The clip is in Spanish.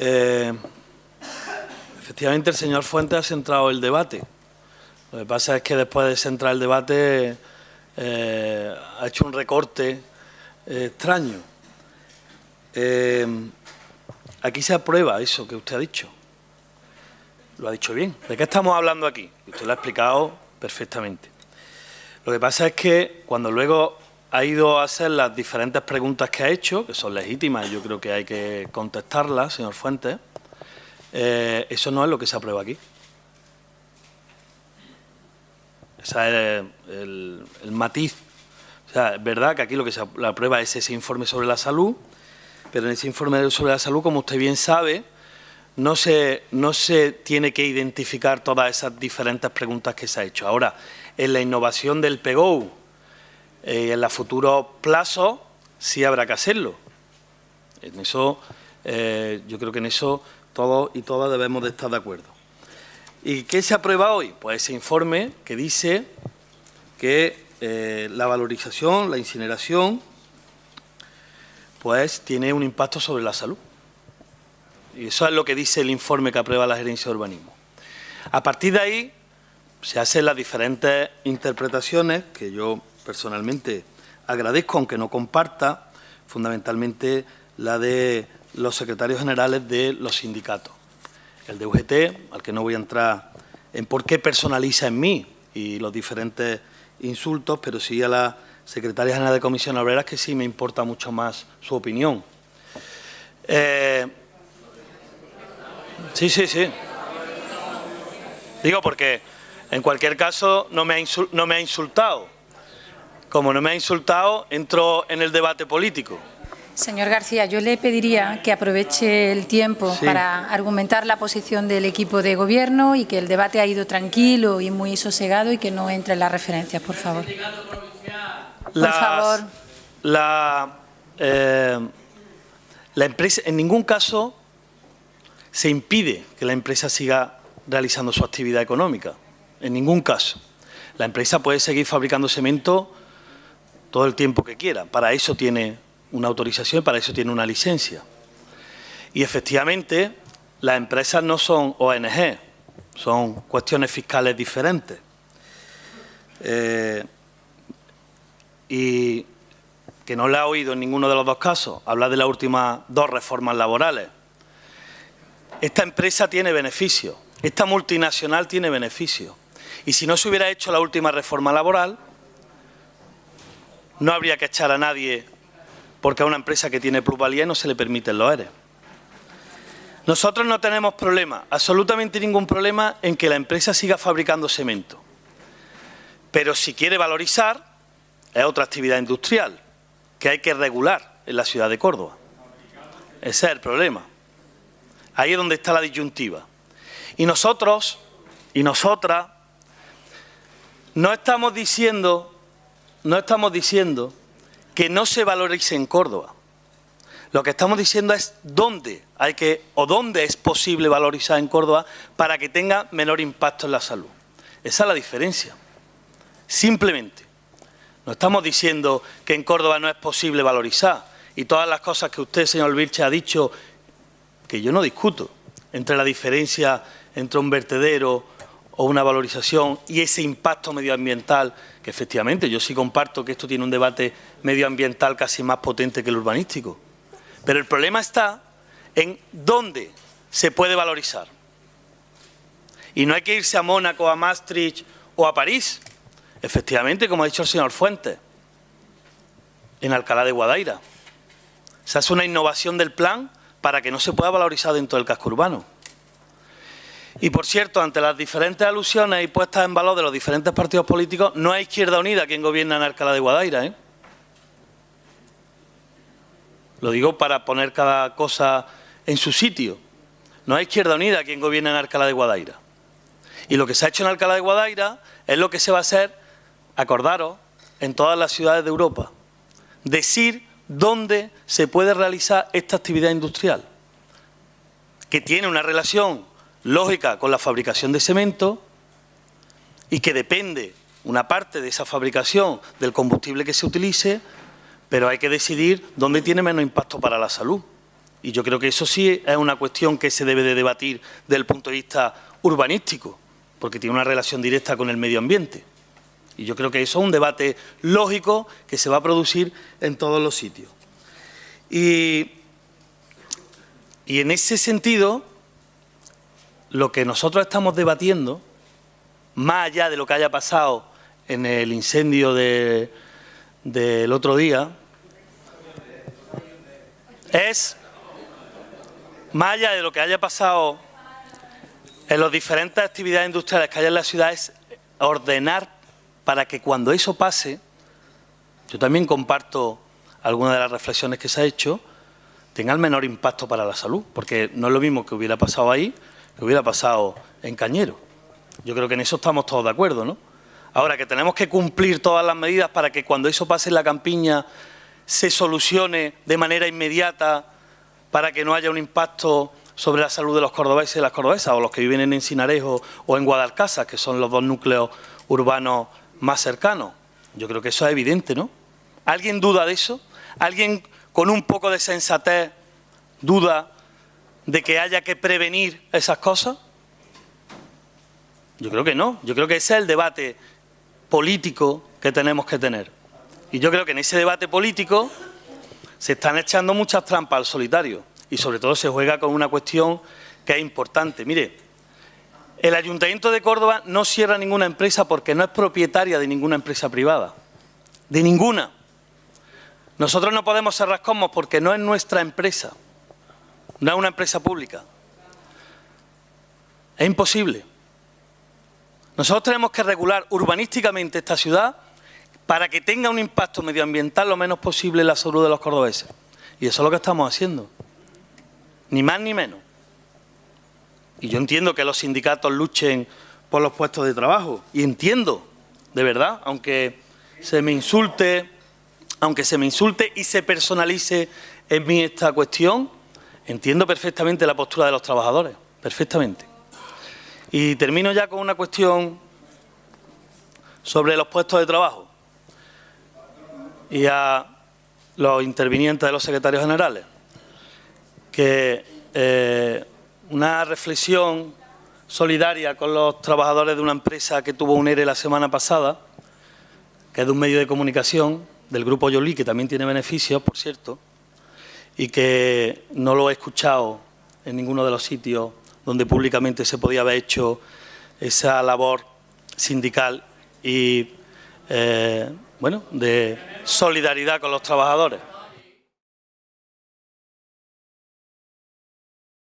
Eh, efectivamente, el señor Fuentes ha centrado el debate. Lo que pasa es que después de centrar el debate eh, ha hecho un recorte eh, extraño. aquí se aprueba eso que usted ha dicho. Lo ha dicho bien. ¿De qué estamos hablando aquí? Usted lo ha explicado perfectamente. Lo que pasa es que cuando luego ha ido a hacer las diferentes preguntas que ha hecho, que son legítimas yo creo que hay que contestarlas, señor Fuentes, eh, eso no es lo que se aprueba aquí. Ese es el, matiz. O sea, es verdad que aquí lo que se aprueba es ese informe sobre la salud, pero en ese informe sobre la salud, como usted bien sabe, no se, no se tiene que identificar todas esas diferentes preguntas que se ha hecho. Ahora, en la innovación del PEGO, eh, en los futuros plazos sí habrá que hacerlo. En eso, eh, yo creo que en eso todos y todas debemos de estar de acuerdo. ¿Y qué se aprueba hoy? Pues ese informe que dice que eh, la valorización, la incineración, pues tiene un impacto sobre la salud. Y eso es lo que dice el informe que aprueba la gerencia de urbanismo. A partir de ahí se hacen las diferentes interpretaciones que yo personalmente agradezco, aunque no comparta, fundamentalmente la de los secretarios generales de los sindicatos. El de UGT, al que no voy a entrar en por qué personaliza en mí y los diferentes insultos, pero sí a la secretaria general de Comisión Obreras, que sí me importa mucho más su opinión. Eh, sí, sí, sí. Digo porque, en cualquier caso, no me no me ha insultado como no me ha insultado, entro en el debate político. Señor García, yo le pediría que aproveche el tiempo para argumentar la posición del equipo de gobierno y que el debate ha ido tranquilo y muy sosegado y que no entre en las referencias, por favor. por favor. La, eh, la empresa, en ningún caso se impide que la empresa siga realizando su actividad económica. En ningún caso. La empresa puede seguir fabricando cemento todo el tiempo que quiera. Para eso tiene una autorización, para eso tiene una licencia. Y efectivamente, las empresas no son ONG, son cuestiones fiscales diferentes. Eh, y que no le ha oído en ninguno de los dos casos hablar de las últimas dos reformas laborales. Esta empresa tiene beneficios, esta multinacional tiene beneficios. Y si no se hubiera hecho la última reforma laboral, no habría que echar a nadie porque a una empresa que tiene plusvalía no se le permiten los ERE. Nosotros no tenemos problema, absolutamente ningún problema en que la empresa siga fabricando cemento. Pero si quiere valorizar, es otra actividad industrial que hay que regular en la ciudad de Córdoba. Ese es el problema. Ahí es donde está la disyuntiva. Y nosotros y nosotras no estamos diciendo no estamos diciendo que no se valorice en Córdoba. Lo que estamos diciendo es dónde hay que o dónde es posible valorizar en Córdoba para que tenga menor impacto en la salud. Esa es la diferencia. Simplemente. No estamos diciendo que en Córdoba no es posible valorizar y todas las cosas que usted, señor Vilche, ha dicho, que yo no discuto, entre la diferencia entre un vertedero o una valorización y ese impacto medioambiental, que efectivamente yo sí comparto que esto tiene un debate medioambiental casi más potente que el urbanístico. Pero el problema está en dónde se puede valorizar. Y no hay que irse a Mónaco, a Maastricht o a París. Efectivamente, como ha dicho el señor Fuentes, en Alcalá de Guadaira. Se hace una innovación del plan para que no se pueda valorizar dentro del casco urbano. Y por cierto, ante las diferentes alusiones y puestas en valor de los diferentes partidos políticos, no hay Izquierda Unida quien gobierna en Alcalá de Guadaira. ¿eh? Lo digo para poner cada cosa en su sitio. No hay Izquierda Unida quien gobierna en Alcalá de Guadaira. Y lo que se ha hecho en Alcalá de Guadaira es lo que se va a hacer, acordaros, en todas las ciudades de Europa. Decir dónde se puede realizar esta actividad industrial, que tiene una relación lógica con la fabricación de cemento y que depende una parte de esa fabricación del combustible que se utilice, pero hay que decidir dónde tiene menos impacto para la salud. Y yo creo que eso sí es una cuestión que se debe de debatir desde el punto de vista urbanístico, porque tiene una relación directa con el medio ambiente. Y yo creo que eso es un debate lógico que se va a producir en todos los sitios. Y, y en ese sentido, lo que nosotros estamos debatiendo, más allá de lo que haya pasado en el incendio del otro día, es, más allá de lo que haya pasado en las diferentes actividades industriales que hay en la ciudad, es ordenar para que cuando eso pase, yo también comparto algunas de las reflexiones que se ha hecho, tenga el menor impacto para la salud, porque no es lo mismo que hubiera pasado ahí que hubiera pasado en Cañero. Yo creo que en eso estamos todos de acuerdo, ¿no? Ahora, que tenemos que cumplir todas las medidas para que cuando eso pase en la campiña se solucione de manera inmediata para que no haya un impacto sobre la salud de los cordobeses y las cordobesas, o los que viven en Encinarejo o en Guadalcázar, que son los dos núcleos urbanos más cercanos. Yo creo que eso es evidente, ¿no? ¿Alguien duda de eso? ¿Alguien con un poco de sensatez duda de que haya que prevenir esas cosas? Yo creo que no. Yo creo que ese es el debate político que tenemos que tener. Y yo creo que en ese debate político se están echando muchas trampas al solitario y sobre todo se juega con una cuestión que es importante. Mire, el Ayuntamiento de Córdoba no cierra ninguna empresa porque no es propietaria de ninguna empresa privada. De ninguna. Nosotros no podemos cerrar Cosmos porque no es nuestra empresa. No es una empresa pública. Es imposible. Nosotros tenemos que regular urbanísticamente esta ciudad para que tenga un impacto medioambiental lo menos posible en la salud de los cordobeses. Y eso es lo que estamos haciendo. Ni más ni menos. Y yo entiendo que los sindicatos luchen por los puestos de trabajo. Y entiendo, de verdad, aunque se me insulte, aunque se me insulte y se personalice en mí esta cuestión, entiendo perfectamente la postura de los trabajadores. Perfectamente. Y termino ya con una cuestión sobre los puestos de trabajo y a los intervinientes de los secretarios generales, que eh, una reflexión solidaria con los trabajadores de una empresa que tuvo un ERE la semana pasada, que es de un medio de comunicación, del grupo Yoli, que también tiene beneficios, por cierto, y que no lo he escuchado en ninguno de los sitios donde públicamente se podía haber hecho esa labor sindical y, eh, bueno, de solidaridad con los trabajadores.